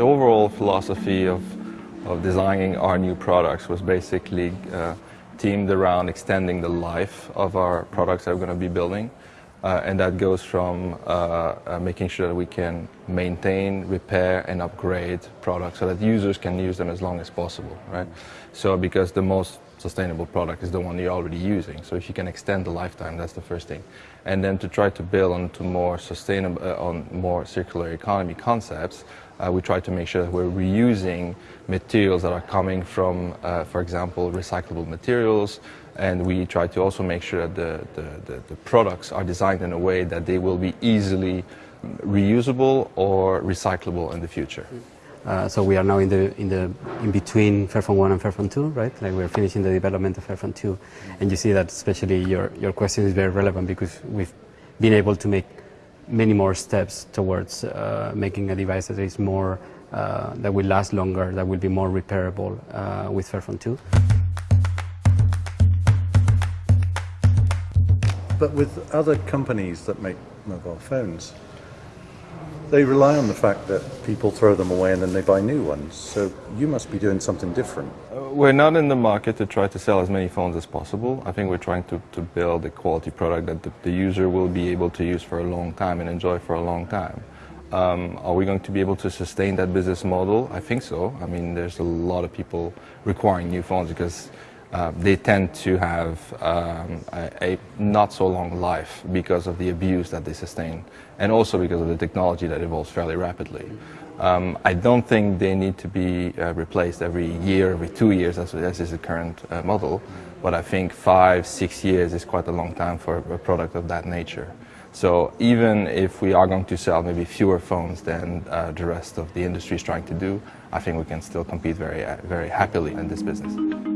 The overall philosophy of, of designing our new products was basically uh, teamed around extending the life of our products that we're going to be building. Uh, and that goes from uh, uh, making sure that we can maintain, repair, and upgrade products so that users can use them as long as possible, right? So because the most sustainable product is the one you're already using. So if you can extend the lifetime, that's the first thing. And then to try to build onto more sustainable, uh, on more circular economy concepts, uh, we try to make sure that we're reusing materials that are coming from, uh, for example, recyclable materials, and we try to also make sure that the, the, the, the products are designed in a way that they will be easily reusable or recyclable in the future. Uh, so we are now in the in the in between Fairphone 1 and Fairphone 2, right? Like we're finishing the development of Fairphone 2, and you see that especially your your question is very relevant because we've been able to make many more steps towards uh, making a device that is more uh, that will last longer, that will be more repairable uh, with Fairphone 2. But with other companies that make mobile phones, they rely on the fact that people throw them away and then they buy new ones. So you must be doing something different. Uh, we're not in the market to try to sell as many phones as possible. I think we're trying to, to build a quality product that the, the user will be able to use for a long time and enjoy for a long time. Um, are we going to be able to sustain that business model? I think so. I mean, there's a lot of people requiring new phones because uh, they tend to have um, a, a, not so long life because of the abuse that they sustain and also because of the technology that evolves fairly rapidly. Um, I don't think they need to be uh, replaced every year, every two years, as, as is the current uh, model, but I think five, six years is quite a long time for a product of that nature. So even if we are going to sell maybe fewer phones than uh, the rest of the industry is trying to do, I think we can still compete very, uh, very happily in this business.